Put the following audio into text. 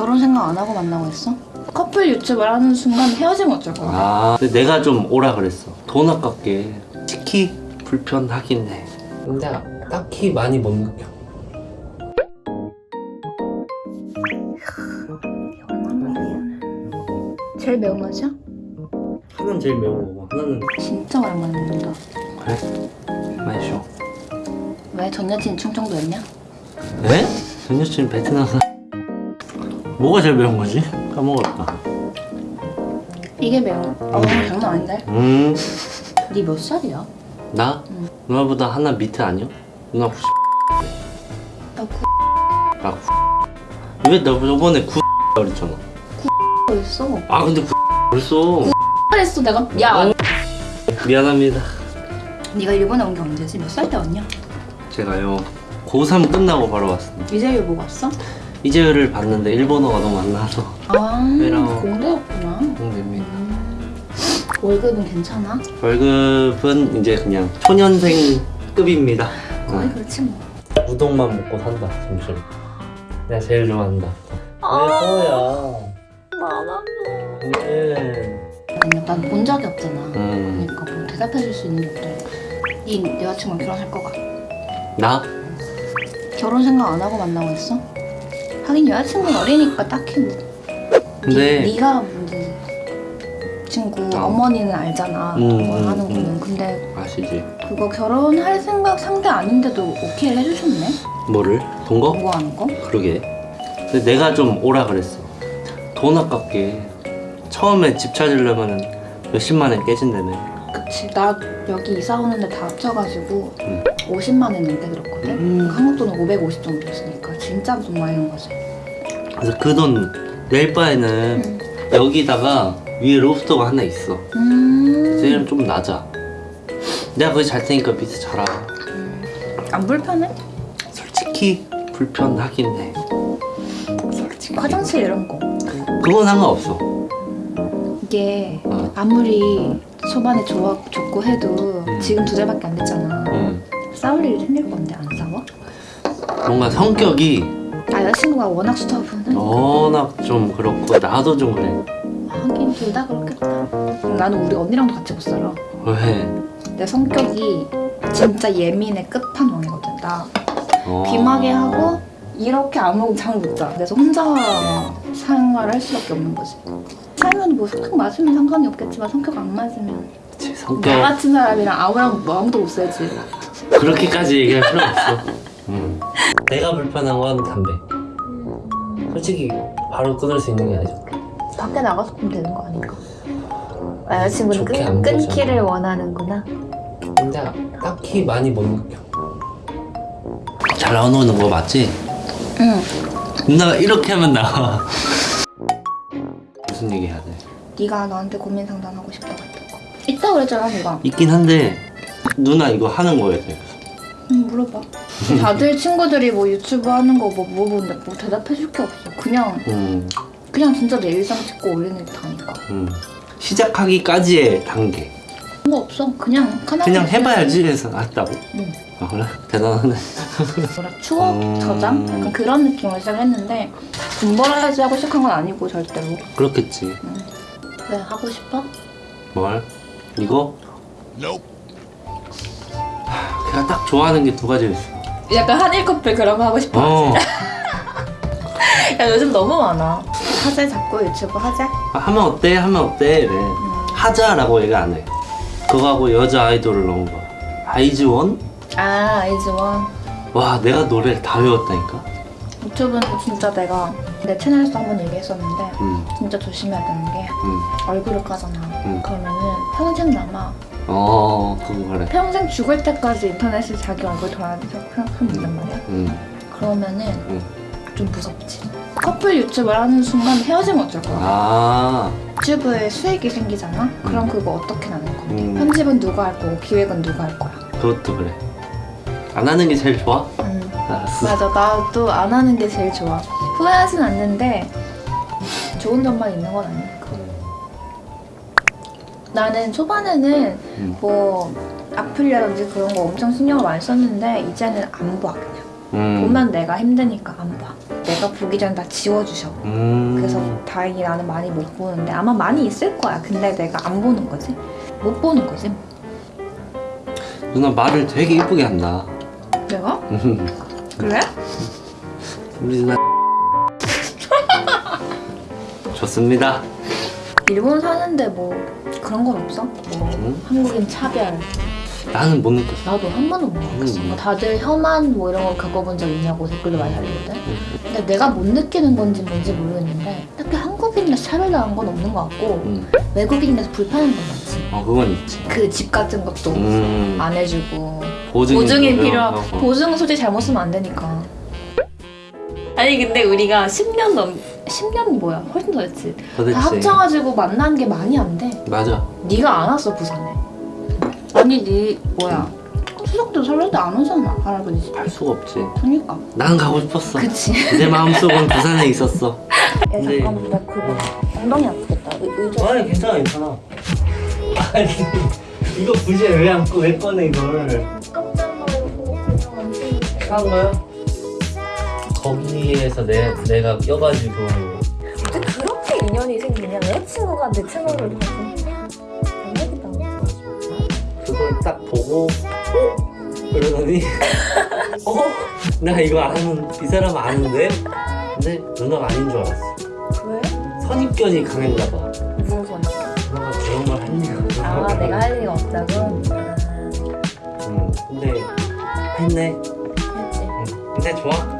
결혼 생각 안 하고 만나고 있어? 커플 유튜브를 하는 순간 헤어지면 어쩔 거야? 아 근데 내가 좀 오라 그랬어 돈 아깝게 특히 불편하긴 해 근데 딱히 많이 못 느껴 제일 매운 맛이야? 하나는 제일 매운 거고 하나는 진짜 오랜만에 먹는다. 그래? 쉬어 왜 전 여친 충청도였냐? 네? 전 여친 베트남 사 뭐가 제일 매운 거지? 까먹었다 이게 매운. 어 장난 아닌데? 음 니 몇 살이야? 나? 응. 누나보다 하나 밑에 아니야? 누나 90나 구... 아, 구... 왜너 저번에 9 그랬잖아 있어. 아 근데 9 벌써 그랬어 내가. 야. 미안합니다 네가 일본에 온 게 언제지? 몇 살 때 왔냐? 제가요 고3 끝나고 바로 왔습니다 이재율 보고 왔어? 이재율을 봤는데 일본어가 너무 안 나와서 아? 공대였구나. 공대입니다 음. 월급은 괜찮아? 월급은 이제 그냥 초년생급입니다 거의 그렇지 뭐. 우동만 먹고 산다 점심 내가 제일 좋아한다 아. 왜 거야 나나. 네. 난본 적이 없잖아. 음. 그러니까 뭐 대답해 줄 수 있는 게 없더라고. 네 여자친구랑 결혼할 거가? 나? 결혼 생각 안 하고 만나고 있어? 하긴 여자친구는 어리니까 딱히 뭐. 근데 니, 네가 문제 친구 어. 어머니는 알잖아. 음, 뭐 음, 하는 거는. 음. 근데 아시지 그거 결혼할 생각 상대 아닌데도 오케이 해주셨네? 뭐를? 돈 거? 뭐 하는 거? 그러게 근데 내가 좀 오라 그랬어 돈 아깝게 처음에 집 찾으려면 몇십만에 깨진다며 그치 나 여기 이사 오는데 다 합쳐가지고 음. 50만 원 넘게 들었거든? 음. 한국 돈은 550 정도였으니까 진짜 돈 많이 는 거지 그래서 그 돈 낼 바에는 음. 여기다가 위에 로프터가 하나 있어 음. 쟤는 좀 낮아 내가 거기 잘 테니까 밑에 자라 음. 안 불편해? 솔직히 불편하긴 해 솔직히 화장실 이런 거 그건 상관없어 이게 어. 아무리 초반에 좋아, 좋고 해도 음. 지금 두 달밖에 안 됐잖아 음. 싸울 일이 생길 건데 안 싸워? 뭔가 성격이 아 여자친구가 워낙 스터브는 워낙 좀 그렇고 나도 좀 그래 하긴 둘 다 그렇겠다 나는 우리 언니랑도 같이 못 살아 왜? 내 성격이 진짜 예민의 끝판왕이거든 나 어. 귀마개 하고 이렇게 아무 잠못 자. 그래서 혼자 생활을 할 수밖에 없는 거지. 살면 뭐 성격 맞으면 상관이 없겠지만 성격 안 맞으면 제나 성격 같은 사람이랑 아무랑 뭐 아무도 못 살지. 그렇게까지 얘기할 필요 없어 음. 내가 불편한 건 담배 솔직히 바로 끊을 수 있는 게 아니죠 밖에 나가서 보면 되는 거 아닌가? 아, 여자친구는 끊, 안 끊기를. 원하는구나. 근데 딱히 많이 못 느껴 잘 나오는 거 맞지? 응. 누나가 이렇게 하면 나와 무슨 얘기 해야 돼? 네가 나한테 고민 상담하고 싶다고 했던 거. 있다 그랬잖아 내가. 있긴 한데 누나 이거 하는 거에 대해서 응 물어봐. 다들 친구들이 뭐 유튜브 하는 거 뭐 물어보는데 뭐 대답해줄 게 없어. 그냥 음, 그냥 진짜 내 일상 찍고 올리는 게 다니까. 음. 시작하기까지의 단계 거 없어. 그냥 카메라 그냥 해봐야지 해서 했다고? 응. 아 그래? 대단하네 뭐라 추억 음. 저장? 약간 그런 느낌으로 시작했는데 돈 벌어야지 하고 시작한 건 아니고 절대로 그렇겠지 왜 하고 싶어? 뭘? 이거? 하, 걔가 딱 좋아하는 게 두 가지 있어 약간 한일 커플 그런 거 하고 싶어 어 야 요즘 너무 많아 하재 자꾸 유튜브 하재? 아, 하면 어때? 하면 어때? 이래 하자라고 얘기 안해 그거 하고 여자 아이돌을 넣은 거야 아이즈원? 아 아이즈원 와 내가 노래를 다 외웠다니까 유튜브는 진짜 내가 내 채널에서 한 번 얘기했었는데 음, 진짜 조심해야 되는 게 음. 얼굴을 까잖아 음. 그러면은 평생 남아 어 그거 그래 평생 죽을 때까지 인터넷에 자기 얼굴 돌아다니면서 생각하면 말이야 음, 그러면은 음. 좀 무섭지 커플 유튜브를 하는 순간 헤어지면 어쩔 거야 아 유튜브에 수익이 생기잖아? 그럼 그거 어떻게 나눌 건데? 음. 편집은 누가 할 거고 기획은 누가 할 거야? 그것도 그래 안 하는 게 제일 좋아? 음. 알았어 맞아 나도 안 하는 게 제일 좋아 후회하진 않는데 좋은 점만 있는 건 아니야 나는 초반에는 음. 뭐 악플이라든지 그런 거 엄청 신경을 많이 썼는데 이제는 안 봐 그냥 음. 보면 내가 힘드니까 안 봐. 내가 내가 보기 전에 다 지워주셔. 음. 그래서 다행히 나는 많이 못 보는데 아마 많이 있을 거야. 근데 내가 안 보는 거지. 못 보는 거지. 누나 말을 되게 이쁘게 한다. 내가? 그래? 우리 누나 좋습니다. 일본 사는데 뭐 그런 건 없어? 뭐 응? 한국인 차별. 나는 못 느꼈어. 나도 한 번도 못 느꼈어. 음. 뭐 다들 혐한 뭐 이런 거 겪어본 적 있냐고 댓글도 많이 달리거든. 근데 내가 못 느끼는 건지 뭔지 모르겠는데 딱히 한국인에서 차별당한 건 없는 것 같고 음. 외국인에서 불편한 건 많지. 어 그건 있지. 그 집 같은 것도 음. 안 해주고 보증이, 보증이 필요하고. 필요하고 보증은 솔직히 잘못 쓰면 안 되니까. 아니 근데 우리가 10년 넘 10년 뭐야 훨씬 더 됐지. 도대체. 다 합쳐가지고 만난 게 많이 안 돼. 맞아. 네가 안 왔어 부산에. 아니 네 뭐야 추석 때 설날 때안 오잖아 할아버지 집. 할 수가 없지. 그니까. 난 가고 싶었어. 그치. 내 마음속은 부산에 있었어. 야 근데- 잠깐만 나 그거 엉덩이 아프겠다. 의, 의자. 아니 괜찮아 괜찮아. 아니 이거 굳이 왜안 꺼? 왜 꺼내 이걸? 깜짝 놀라고 산 거야? 거기에서 내 내가 껴가지고 근데 그렇게 인연이 생기냐? 여자친구가 내 채널을 안 되겠다. 그걸 딱 보고 어? 그러더니 어? 나 이거 아는 이 사람 아는데? 근데 누나가 아닌 줄 알았어. 왜? 선입견이 강했나 봐. 무슨 소리? 누나가 그런 걸 할 리가. 아 내가 할 리가 없다고? 아, 응. 근데 했네. 했지. 응. 근데 좋아.